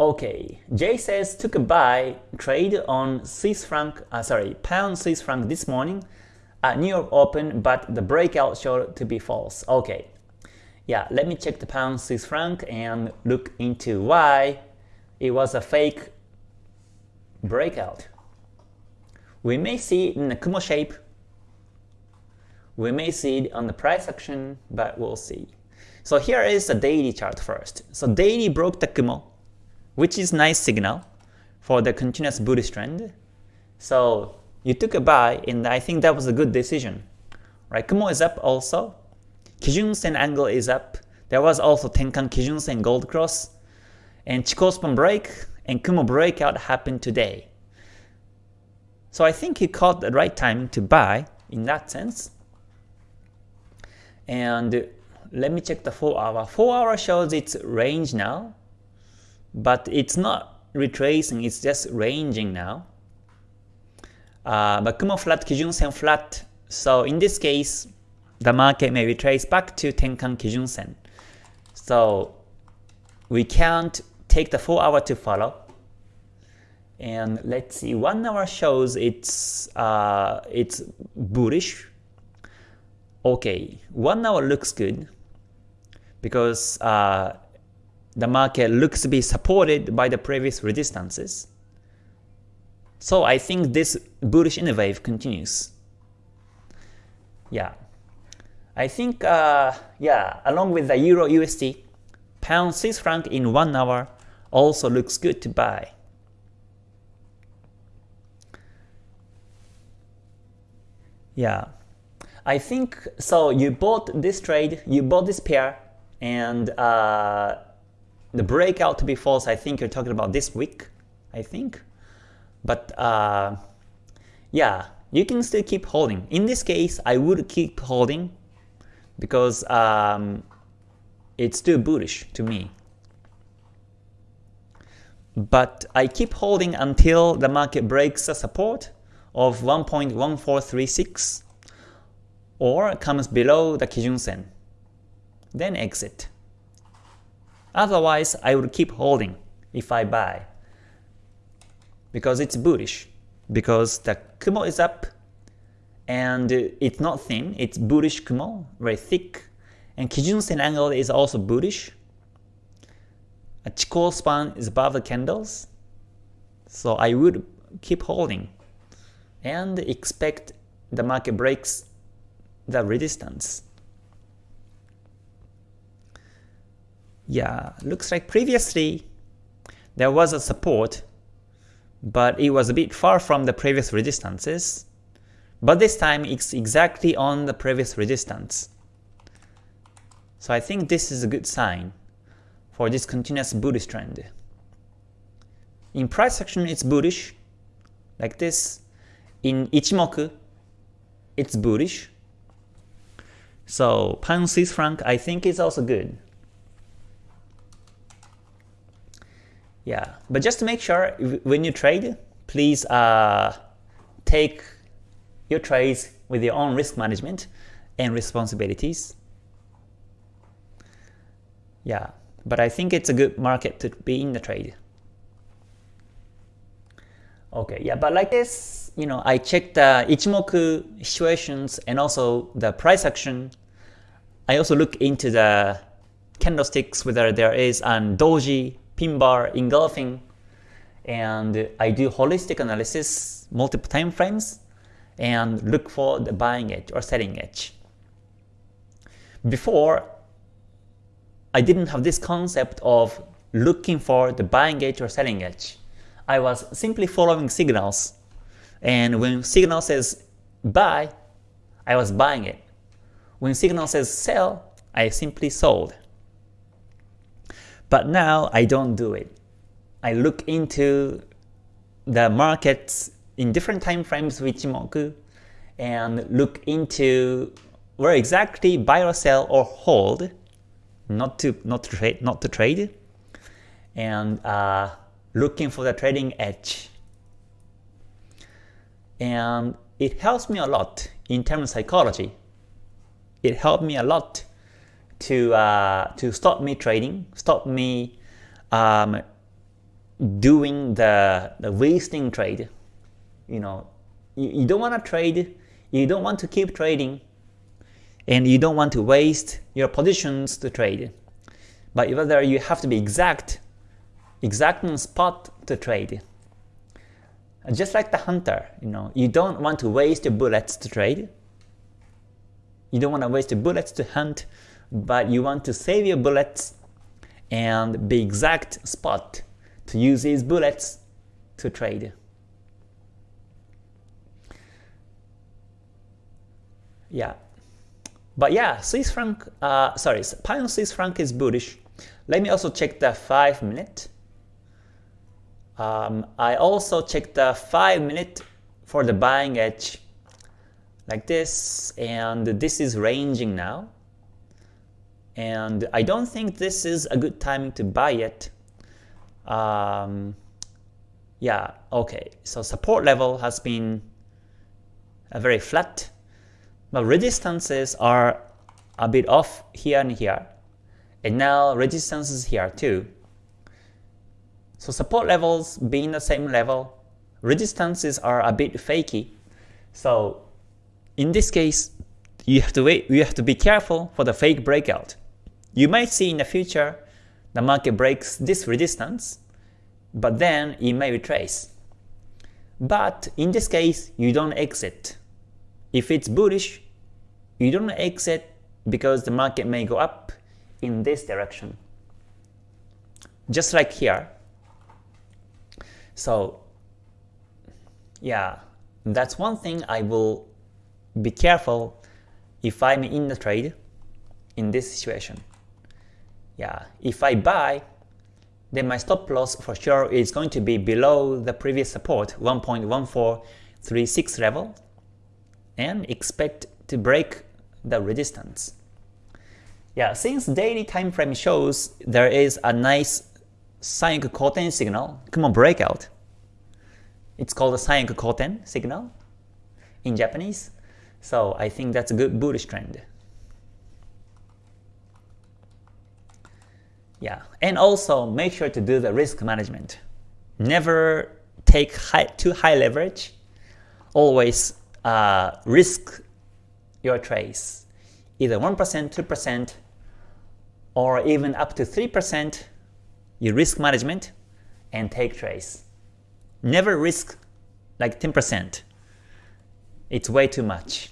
Okay, Jay says took a buy trade on Swiss franc, uh, sorry, pound Swiss franc this morning at New York Open, but the breakout showed to be false. Okay, yeah, let me check the pound Swiss franc and look into why it was a fake breakout. We may see it in the Kumo shape. We may see it on the price action, but we'll see. So here is the daily chart first. So daily broke the Kumo which is nice signal for the continuous bullish trend. So you took a buy and I think that was a good decision. Right, Kumo is up also. Kijun Sen angle is up. There was also Tenkan Kijun Sen gold cross. And Chikou span break and Kumo breakout happened today. So I think he caught the right time to buy in that sense. And let me check the 4 hour. 4 hour shows its range now but it's not retracing, it's just ranging now. Uh, but Kumo flat, Kijun Sen flat, so in this case, the market may retrace back to Tenkan Kijun Sen. So we can't take the 4 hour to follow. And let's see, 1 hour shows it's uh, it's bullish. Okay, 1 hour looks good because uh, the market looks to be supported by the previous resistances. So I think this bullish in wave continues. Yeah. I think, uh, yeah, along with the Euro USD, Pound Swiss franc in 1 hour also looks good to buy. Yeah. I think, so you bought this trade, you bought this pair, and uh, the breakout to be false, I think you're talking about this week, I think. But uh, yeah, you can still keep holding. In this case, I would keep holding because um, it's still bullish to me. But I keep holding until the market breaks the support of 1.1436 or comes below the Kijun Sen. Then exit. Otherwise, I would keep holding if I buy. Because it's bullish. Because the Kumo is up and it's not thin, it's bullish Kumo, very thick. And Kijun Sen angle is also bullish. A Chikou span is above the candles. So I would keep holding and expect the market breaks the resistance. Yeah, looks like previously there was a support, but it was a bit far from the previous resistances. But this time it's exactly on the previous resistance. So I think this is a good sign for this continuous bullish trend. In price action it's bullish, like this. In Ichimoku, it's bullish. So pound Swiss franc I think is also good. Yeah, but just to make sure when you trade, please uh, take your trades with your own risk management and responsibilities. Yeah, but I think it's a good market to be in the trade. Okay, yeah, but like this, you know, I checked the Ichimoku situations and also the price action. I also look into the candlesticks, whether there is an doji pin bar engulfing, and I do holistic analysis, multiple time frames, and look for the buying edge or selling edge. Before, I didn't have this concept of looking for the buying edge or selling edge. I was simply following signals, and when signal says buy, I was buying it. When signal says sell, I simply sold. But now I don't do it. I look into the markets in different time frames with Ichimoku and look into where exactly buy or sell or hold, not to not to trade, not to trade, and uh, looking for the trading edge. And it helps me a lot in terms of psychology. It helped me a lot to uh, to stop me trading, stop me um, doing the, the wasting trade. You know, you, you don't want to trade, you don't want to keep trading, and you don't want to waste your positions to trade. But whether you have to be exact, exact on spot to trade. Just like the hunter, you know, you don't want to waste your bullets to trade. You don't want to waste your bullets to hunt, but you want to save your bullets and be exact spot to use these bullets to trade. Yeah. But yeah, Swiss franc, uh, sorry, pound Swiss franc is bullish. Let me also check the 5 minute. Um, I also checked the 5 minute for the buying edge like this and this is ranging now and I don't think this is a good timing to buy it. Um, yeah, okay, so support level has been uh, very flat, but resistances are a bit off here and here, and now resistances here too. So support levels being the same level, resistances are a bit fakey. So in this case, you have to wait, you have to be careful for the fake breakout. You might see in the future the market breaks this resistance, but then it may retrace. But in this case, you don't exit. If it's bullish, you don't exit because the market may go up in this direction. Just like here, so yeah, that's one thing I will be careful if I'm in the trade in this situation. Yeah, if I buy, then my stop loss for sure is going to be below the previous support 1.1436 level and expect to break the resistance. Yeah, since daily time frame shows there is a nice Sanyaku Koten signal, Kumo breakout. It's called the Sanyaku Koten signal in Japanese. So I think that's a good bullish trend. Yeah, and also make sure to do the risk management. Never take high, too high leverage. Always uh, risk your trades. Either 1%, 2%, or even up to 3% you risk management and take trades. Never risk like 10%. It's way too much.